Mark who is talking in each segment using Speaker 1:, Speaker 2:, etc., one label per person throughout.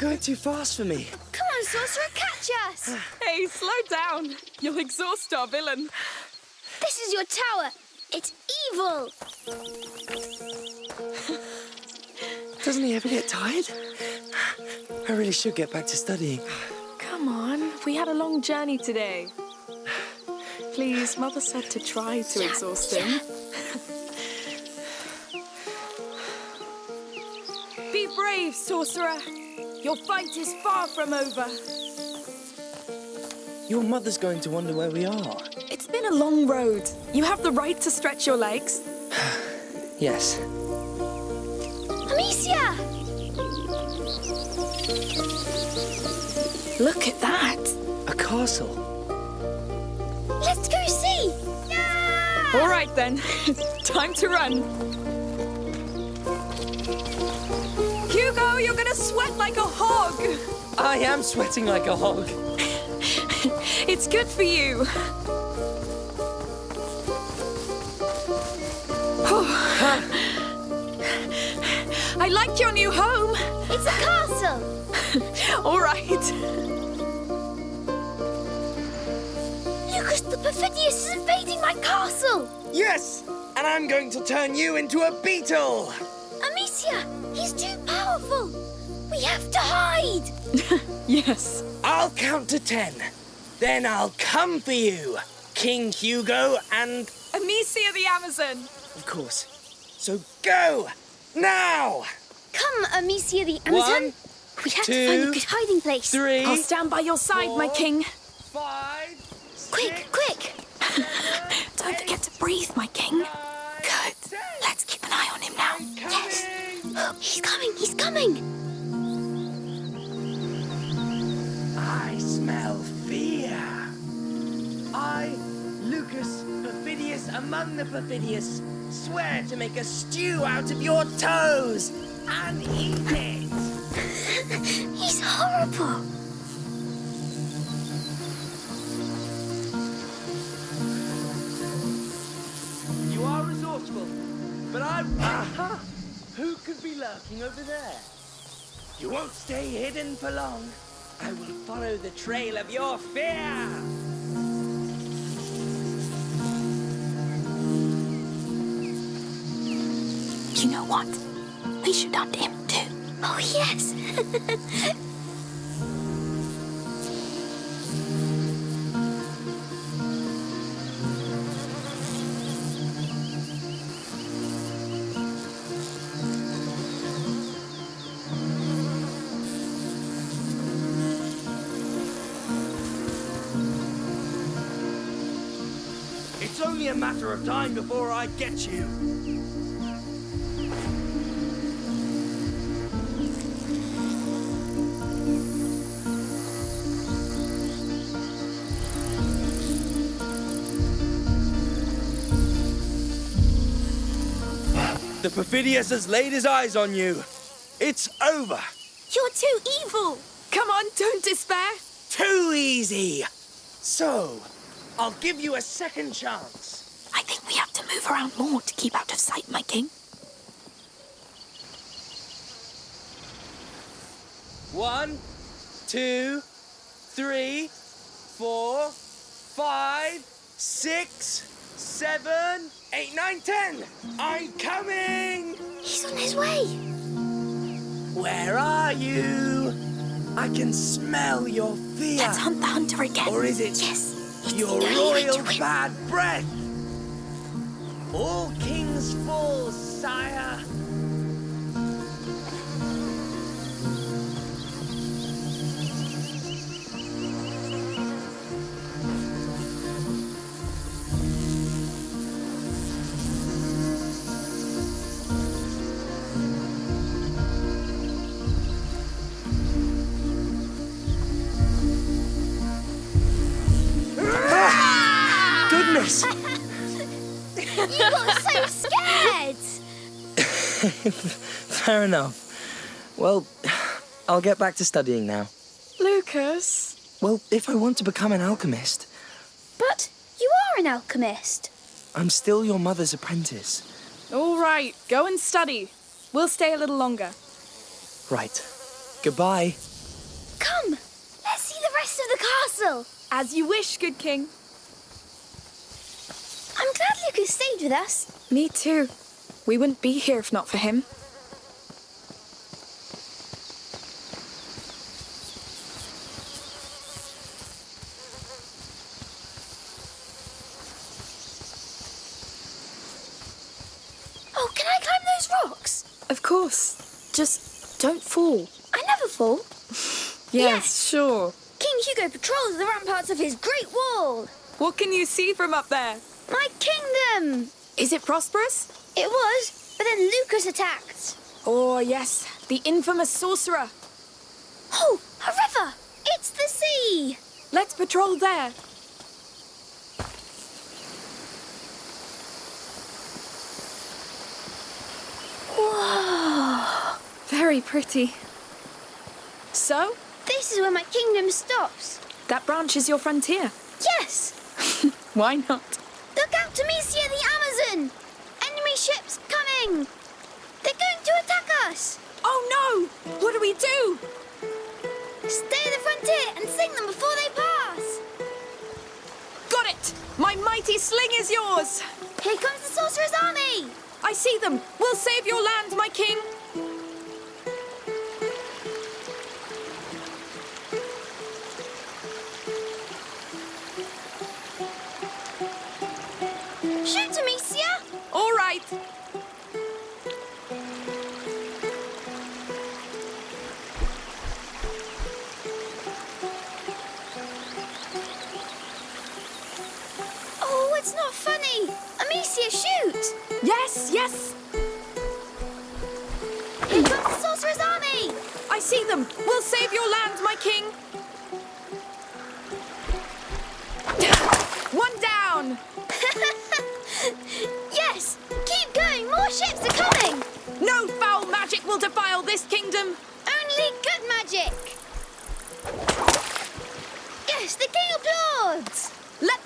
Speaker 1: going too fast
Speaker 2: for me.
Speaker 1: Come on, Sorcerer, catch us!
Speaker 3: Hey, slow down. You'll exhaust our villain.
Speaker 1: This is your tower. It's evil.
Speaker 2: Doesn't he ever get tired? I really should get back to studying.
Speaker 3: Come on, we had a long journey today. Please, Mother said to try to exhaust him. Be brave, sorcerer. Your fight is far from over.
Speaker 2: Your mother's going to wonder where we are.
Speaker 3: It's been a long road. You have the right to stretch your legs.
Speaker 2: Yes.
Speaker 1: Amicia!
Speaker 3: Look at that.
Speaker 2: A castle.
Speaker 1: Let's go see! Yeah!
Speaker 3: All right then, time to run. Gonna sweat like a hog.
Speaker 2: I am sweating like a hog.
Speaker 3: It's good for you. I like your new home.
Speaker 1: It's a castle!
Speaker 3: All right.
Speaker 1: Lucas the Perfidious is invading my castle!
Speaker 2: Yes! And I'm going to turn you into a beetle!
Speaker 1: Amicia, he's too powerful! We have to hide!
Speaker 3: Yes.
Speaker 2: I'll count to ten. Then I'll come for you, King Hugo, and
Speaker 3: Amicia the Amazon.
Speaker 2: of course. So go! Now!
Speaker 1: Come, Amicia the Amazon!
Speaker 2: One,
Speaker 1: we have to
Speaker 2: two,
Speaker 1: find a good hiding place.
Speaker 2: Three,
Speaker 3: I'll stand by your side, my
Speaker 2: four,
Speaker 3: king.
Speaker 2: five,
Speaker 1: Quick,
Speaker 2: six,
Speaker 1: quick!
Speaker 3: Don't forget to breathe, my king. Good. Let's keep an eye on him now.
Speaker 1: Yes. He's coming, he's coming!
Speaker 2: Perfidious among the Perfidious, swear to make a stew out of your toes and eat it.
Speaker 1: He's horrible!
Speaker 2: You are resourceful, but I'm. Aha! Who could be lurking over there? You won't stay hidden for long. I will follow the trail of your fear.
Speaker 3: What? We should hunt him too.
Speaker 1: Oh, yes!
Speaker 2: It's only a matter of time before I get you. The Perfidious has laid his eyes on you. It's over.
Speaker 1: You're too evil!
Speaker 3: Come on, don't despair.
Speaker 2: Too easy. So, I'll give you a second chance.
Speaker 3: I think we have to move around more to keep out of sight, my king.
Speaker 2: One, two, three, four, five, six, seven, eight, nine, ten. I'm coming.
Speaker 1: He's on his way!
Speaker 2: Where are you? I can smell your fear.
Speaker 3: Let's hunt the hunter again.
Speaker 2: Or is it
Speaker 1: Yes!
Speaker 2: Your
Speaker 1: the only way to
Speaker 2: royal bad breath? All kings fall, sire. Fair enough. Well, I'll get back to studying now.
Speaker 3: Lucas.
Speaker 2: Well, if I want to become an alchemist,
Speaker 1: But you are an alchemist.
Speaker 2: I'm still your mother's apprentice.
Speaker 3: All right, go and study. We'll stay a little longer.
Speaker 2: Right. Goodbye.
Speaker 1: Come, let's see the rest of the castle.
Speaker 3: As you wish, good king.
Speaker 1: I'm glad Lucas stayed with us.
Speaker 3: Me too. We wouldn't be here if not for him.
Speaker 1: Oh, can I climb those rocks?
Speaker 3: Of course. Just don't fall.
Speaker 1: I never fall. Yes.
Speaker 3: sure.
Speaker 1: King Hugo patrols the ramparts of his great wall.
Speaker 3: What can you see from up there?
Speaker 1: My kingdom.
Speaker 3: Is it prosperous?
Speaker 1: It was, but then Lucas attacked.
Speaker 3: Oh, yes. The infamous sorcerer.
Speaker 1: Oh, a river. It's the sea.
Speaker 3: Let's patrol there.
Speaker 1: Whoa.
Speaker 3: Very pretty. So,
Speaker 1: This is where my kingdom stops.
Speaker 3: that branch is your frontier.
Speaker 1: Yes.
Speaker 3: Why not?
Speaker 1: Look out, Amicia the Amazon. Enemy ships coming. They're going to attack us.
Speaker 3: Oh no! What do we do?
Speaker 1: Stay at the frontier and sing them before they pass.
Speaker 3: Got it! My mighty sling is yours!
Speaker 1: Here comes the sorcerer's army.
Speaker 3: I see them! We'll save your land, my king!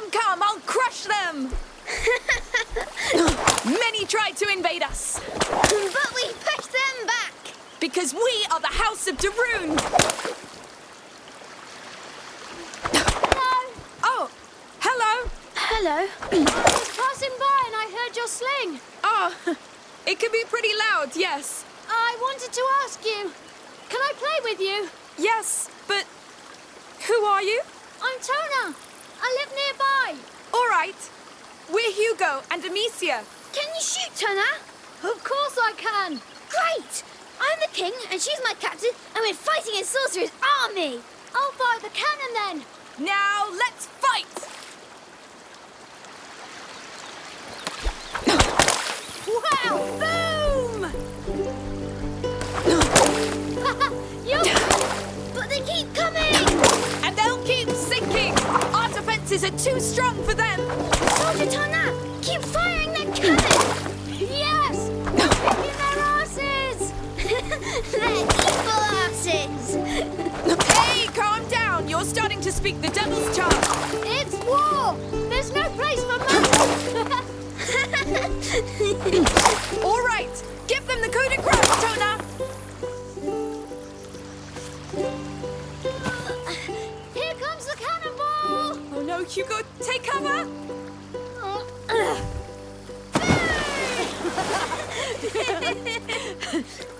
Speaker 3: Them come! I'll crush them! Many tried to invade us,
Speaker 1: but we pushed them back.
Speaker 3: because we are the House of de Rune!
Speaker 1: Hello.
Speaker 3: Oh, hello!
Speaker 1: Hello.
Speaker 4: I was passing by and I heard your sling.
Speaker 3: Oh, it can be pretty loud, yes.
Speaker 4: I wanted to ask you, can I play with you?
Speaker 3: Yes, but who are you?
Speaker 4: I'm Tona. I live nearby.
Speaker 3: All right. We're Hugo and Amicia.
Speaker 1: Can you shoot, Turner?
Speaker 4: Of course I can.
Speaker 1: Great. I'm the king and she's my captain and we're fighting a sorcerer's army.
Speaker 4: I'll fire the cannon then.
Speaker 3: Now let's fight!
Speaker 4: Wow! Boom! you
Speaker 1: But they keep coming.
Speaker 3: Defenses are too strong for them!
Speaker 1: Soldier Tona, keep firing that cannon.
Speaker 4: yes! Kicking their asses!
Speaker 1: They're evil asses.
Speaker 3: Hey, calm down! You're starting to speak the devil's tongue!
Speaker 4: It's war. There's no place for magic.
Speaker 3: All right! Hugo, take cover!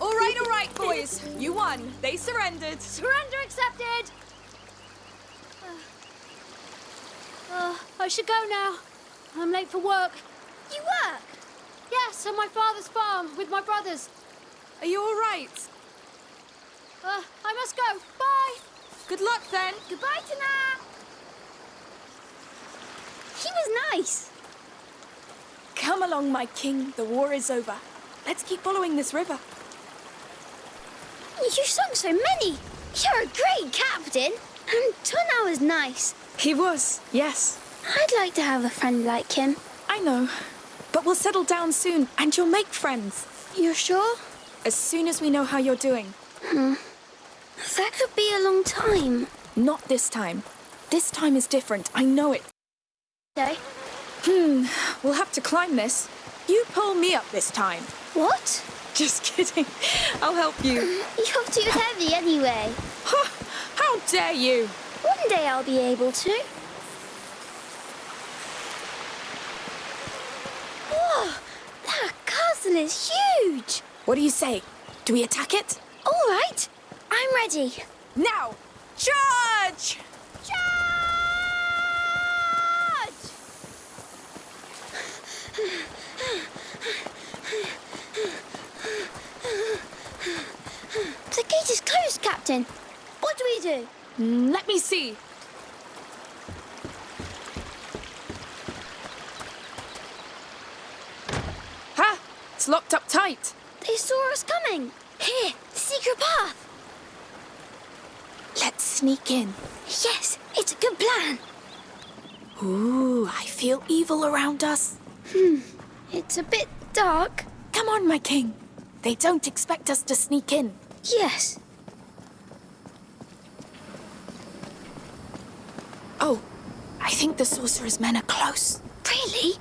Speaker 3: All right, all right, boys. You won. They surrendered.
Speaker 4: Surrender accepted. Uh, I should go now. I'm late for work.
Speaker 1: you work.
Speaker 4: Yes, on my father's farm with my brothers.
Speaker 3: Are you all right?
Speaker 4: Uh, I must go. Bye.
Speaker 3: Good luck then.
Speaker 1: Goodbye, Tana. She was nice.
Speaker 3: Come along, my king. The war is over. Let's keep following this river.
Speaker 1: You sung so many. You're a great captain. And Tuna was nice.
Speaker 3: He was, yes.
Speaker 1: I'd like to have a friend like him.
Speaker 3: I know. But we'll settle down soon, and you'll make friends.
Speaker 1: You're sure?
Speaker 3: As soon as we know how you're doing. Hmm.
Speaker 1: That could be a long time.
Speaker 3: Not this time. This time is different, I know it.
Speaker 1: Okay.
Speaker 3: Hmm, we'll have to climb this. You pull me up this time.
Speaker 1: What?
Speaker 3: Just kidding. I'll help you.
Speaker 1: You're too heavy anyway.
Speaker 3: How dare you?
Speaker 1: One day I'll be able to. Whoa! That castle is huge!
Speaker 3: What do you say? Do we attack it?
Speaker 1: All right, I'm ready.
Speaker 3: Now! Charge!
Speaker 1: Charge! The gate is closed, Captain. What do we do?
Speaker 3: Mm, Let me see. Ha! It's locked up tight.
Speaker 1: They saw us coming. Here, secret path.
Speaker 3: Let's sneak in.
Speaker 1: Yes, it's a good plan.
Speaker 3: Ooh, I feel evil around us.
Speaker 1: Hmm, it's a bit dark.
Speaker 3: Come on, my king. They don't expect us to sneak in.
Speaker 1: Yes.
Speaker 3: Oh, I think the sorcerer's men are close.
Speaker 1: Really?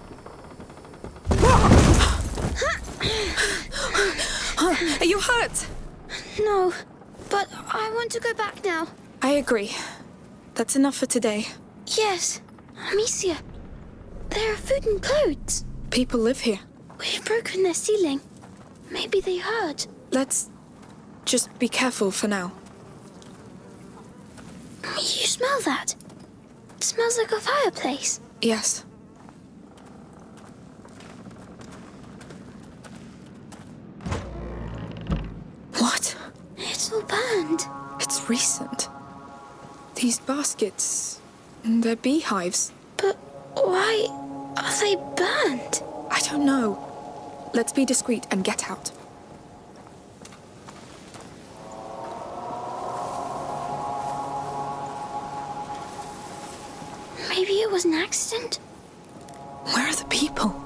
Speaker 3: Are you hurt?
Speaker 1: No, but I want to go back now.
Speaker 3: I agree. That's enough for today.
Speaker 1: Yes, Amicia. There are food and clothes.
Speaker 3: People live here.
Speaker 1: We've broken their ceiling. Maybe they heard.
Speaker 3: Let's just be careful for now.
Speaker 1: You smell that? It smells like a fireplace.
Speaker 3: Yes. What?
Speaker 1: It's all burned.
Speaker 3: It's recent. These baskets. They're beehives.
Speaker 1: But why are they burned?
Speaker 3: I don't know. Let's be discreet and get out.
Speaker 1: An accident?
Speaker 3: Where are the people?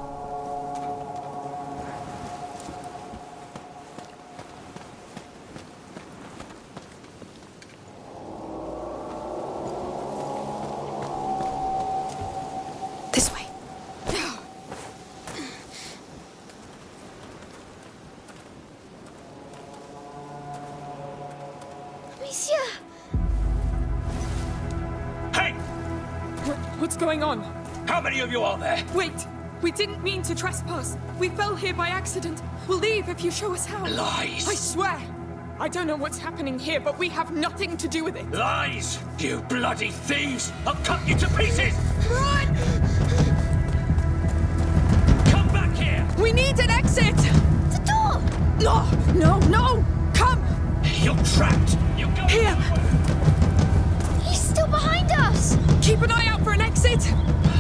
Speaker 3: What's going on?
Speaker 5: How many of you are there?
Speaker 3: Wait! We didn't mean to trespass. We fell here by accident. We'll leave if you show us how.
Speaker 5: Lies!
Speaker 3: I swear! I don't know what's happening here, but we have nothing to do with it.
Speaker 5: Lies! You bloody thieves! I'll cut you to pieces!
Speaker 3: Run!
Speaker 5: Come back here!
Speaker 3: We need an exit!
Speaker 1: The door!
Speaker 3: No! No, no! Come!
Speaker 5: You're trapped! You go
Speaker 3: Here!
Speaker 1: He's still behind us!
Speaker 3: Keep an eye out for an exit!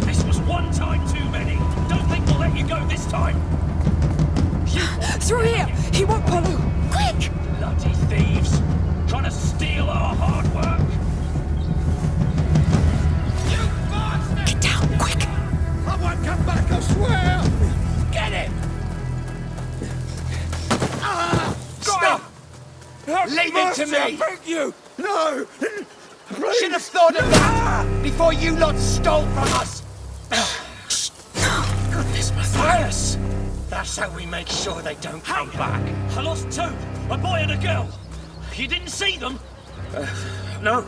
Speaker 5: This was one time too many. Don't think we'll let you go this time.
Speaker 3: Through here! He won't follow!
Speaker 1: Quick!
Speaker 5: bloody thieves! Trying to steal our hard work! You bastard!
Speaker 3: Get down, quick!
Speaker 5: I won't come back, I swear! Get him! Ah, Stop! Leave it to me! I beg you! No! Please. Should have thought of that before you lot stole from us! Goodness, Matthias! That's how we make sure they don't come back. I lost two, a boy and a girl. You didn't see them? Uh, no.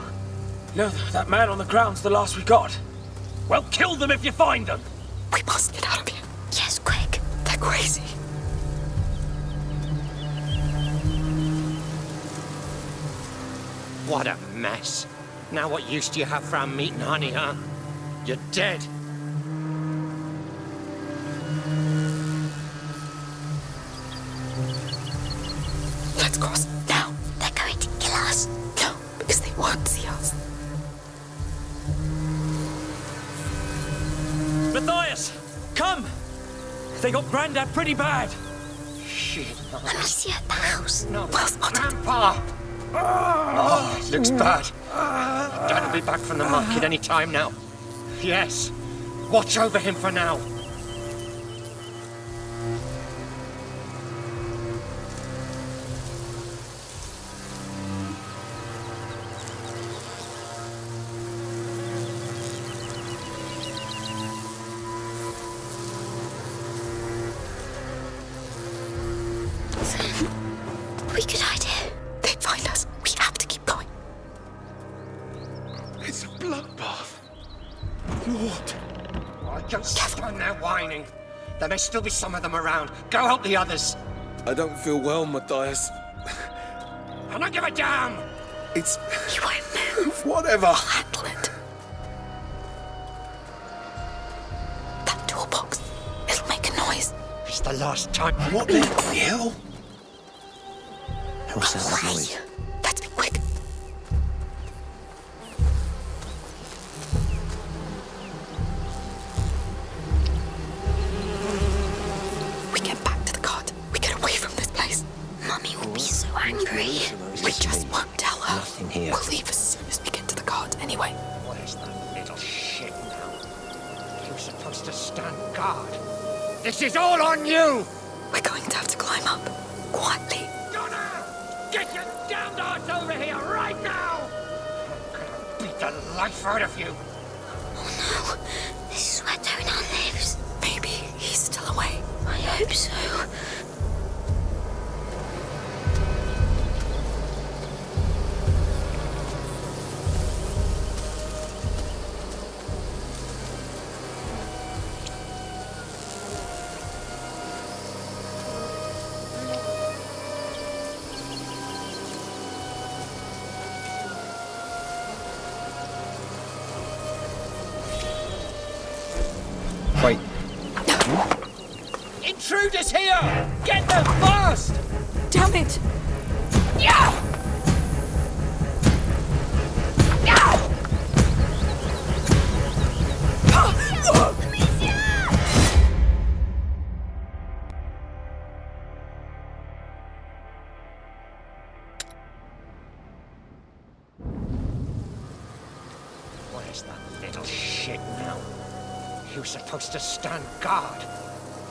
Speaker 5: No, that man on the ground's the last we got. Well, kill them if you find them.
Speaker 3: We must get out of here.
Speaker 1: Yes, quick.
Speaker 3: They're crazy.
Speaker 6: What a mess. Now what use do you have for our meat and honey, huh? You're dead.
Speaker 3: Let's cross now.
Speaker 1: They're going to kill us.
Speaker 3: No, because they won't see us.
Speaker 5: Matthias, come! They got Grandad pretty bad.
Speaker 6: Shit.
Speaker 1: let Amicia, the house.
Speaker 6: No.
Speaker 3: Well spotted.
Speaker 6: Grandpa! Ah. Oh, it looks bad. Dad will be back from the market any time now. Yes. Watch over him for now.
Speaker 1: We could
Speaker 6: Lord. Oh, don't stand there whining. There may still be some of them around. Go help the others.
Speaker 7: I don't feel well, Matthias.
Speaker 6: I don't give a damn.
Speaker 7: It's
Speaker 8: You won't move.
Speaker 7: whatever.
Speaker 8: Handle it. That toolbox. It'll make a noise.
Speaker 6: It's the last time.
Speaker 7: What the hell?
Speaker 9: What's that noise?
Speaker 8: To the cart anyway.
Speaker 6: Where's that little shit now? You're supposed to stand guard. This is all on you!
Speaker 8: We're going to have to climb up. Quietly.
Speaker 6: Donna! Get your damned arse over here right now! I'm gonna beat the life out of you!
Speaker 1: Oh no. This is where Tonan lives.
Speaker 8: Maybe he's still away.
Speaker 1: I hope so.
Speaker 3: Intruders here! Get them fast!
Speaker 8: Damn it! Yeah!
Speaker 6: Where's that little shit now? You're supposed to stand guard.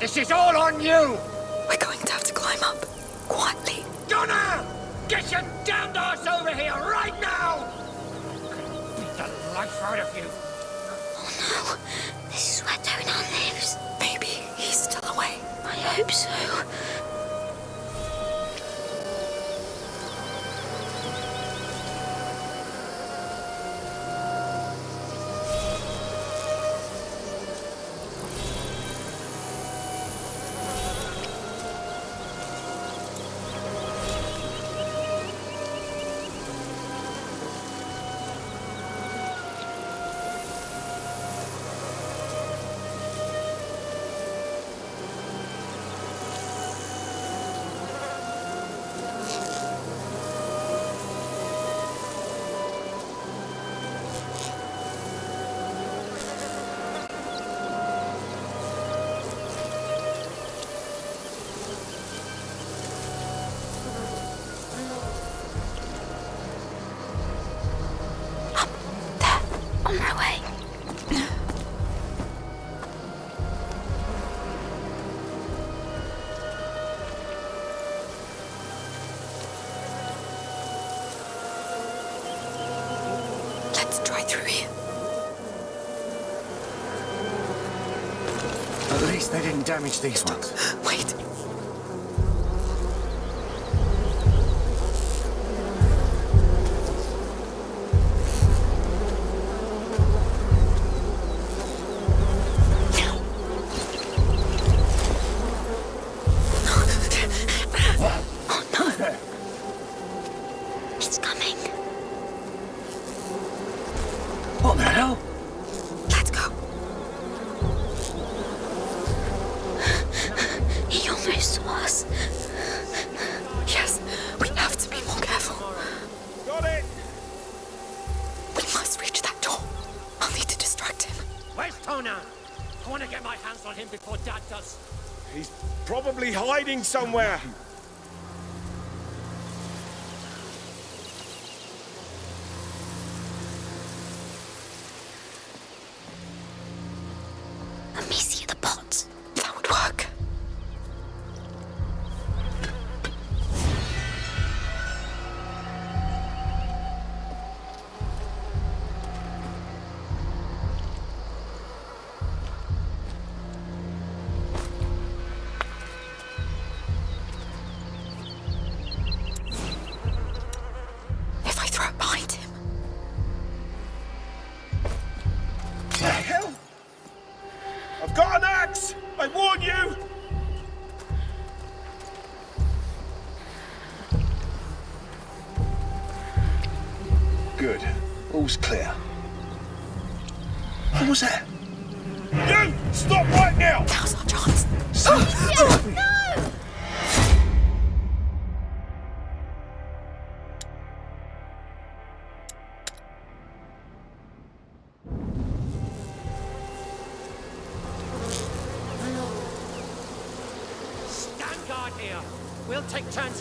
Speaker 6: This is all on you!
Speaker 8: We're going to have to climb up. Quietly.
Speaker 6: Donna! Get your damned ass over here right now! I'm gonna beat the life out of you!
Speaker 1: Oh no. This is where Tonan lives.
Speaker 8: Maybe he's still away.
Speaker 1: I hope so.
Speaker 8: Let's try through here.
Speaker 9: at least they didn't damage these ones.
Speaker 8: Wait.
Speaker 1: Almost us.
Speaker 8: Yes, we have to be more careful.
Speaker 7: Got it!
Speaker 8: We must reach that door. I'll need to distract him.
Speaker 6: Where's Tona? I want to get my hands on him before Dad does.
Speaker 7: He's probably hiding somewhere.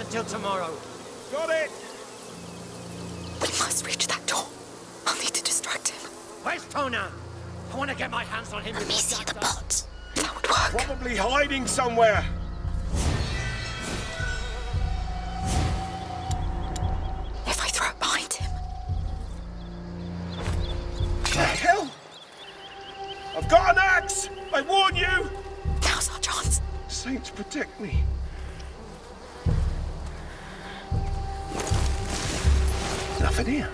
Speaker 6: Take turns until tomorrow.
Speaker 7: Got it!
Speaker 8: We must reach that door. I'll need to distract him.
Speaker 6: Where's Tona? I want to get my hands on him before
Speaker 1: Amicia the
Speaker 6: Jack does.
Speaker 1: bot.
Speaker 8: That would work.
Speaker 7: Probably hiding somewhere.
Speaker 8: If I throw it behind him.
Speaker 7: The hell? I've got an axe! I warn you!
Speaker 8: Now's our chance.
Speaker 10: Saints protect me. Nothing here.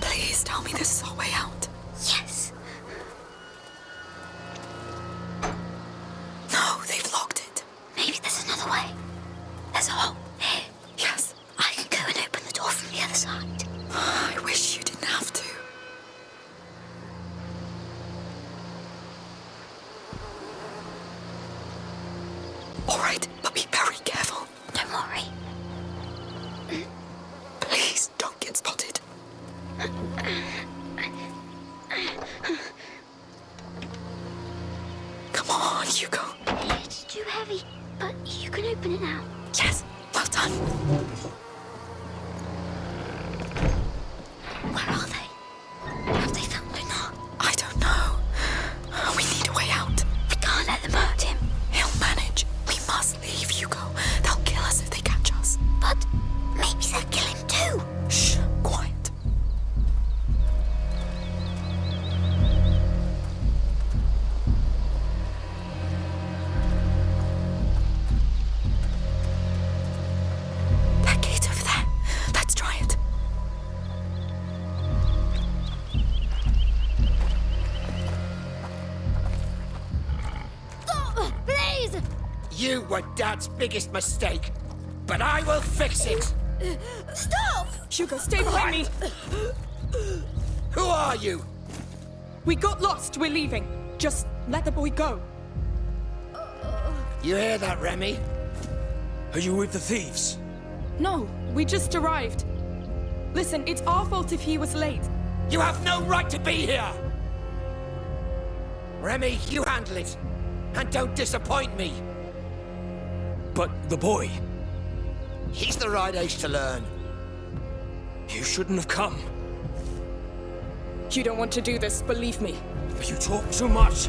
Speaker 8: Please tell me this is our way out.
Speaker 1: Yes.
Speaker 8: No, they've locked it.
Speaker 1: Maybe there's another way. There's a hole here.
Speaker 8: Yes.
Speaker 1: I can go and open the door from the other side.
Speaker 8: I wish you didn't have to. All right, but be very careful.
Speaker 1: Don't worry.
Speaker 6: Were Dad's biggest mistake, but I will fix it.
Speaker 1: Stop!
Speaker 8: Hugo, stay behind me.
Speaker 6: Who are you?
Speaker 8: We got lost. We're leaving. Just let the boy go.
Speaker 6: You hear that, Remy?
Speaker 5: Are you with the thieves?
Speaker 8: No, we just arrived. Listen, it's our fault if he was late.
Speaker 6: You have no right to be here! Remy, you handle it. And don't disappoint me.
Speaker 5: But the boy,
Speaker 6: He's the right age to learn.
Speaker 5: you shouldn't have come.
Speaker 8: You don't want to do this, believe me.
Speaker 5: You talk too much.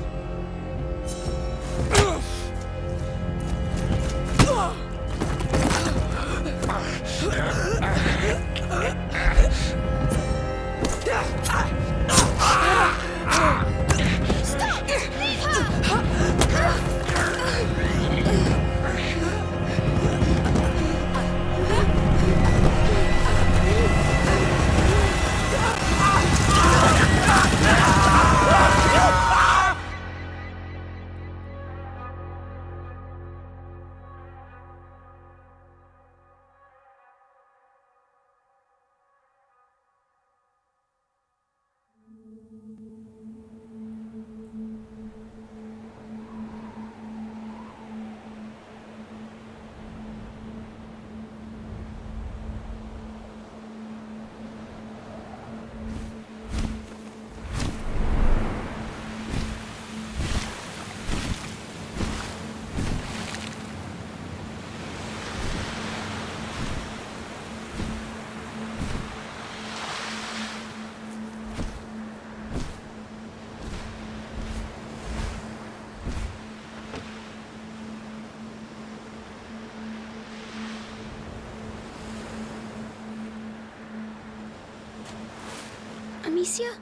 Speaker 1: Amicia?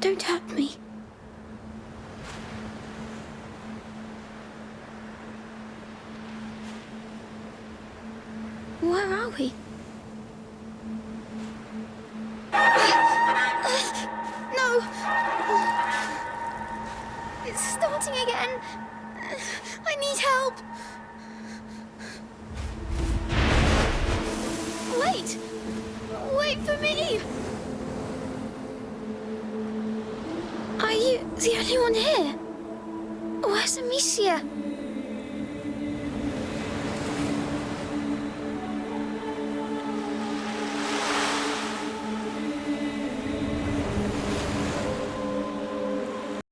Speaker 1: Don't hurt me. Where are we?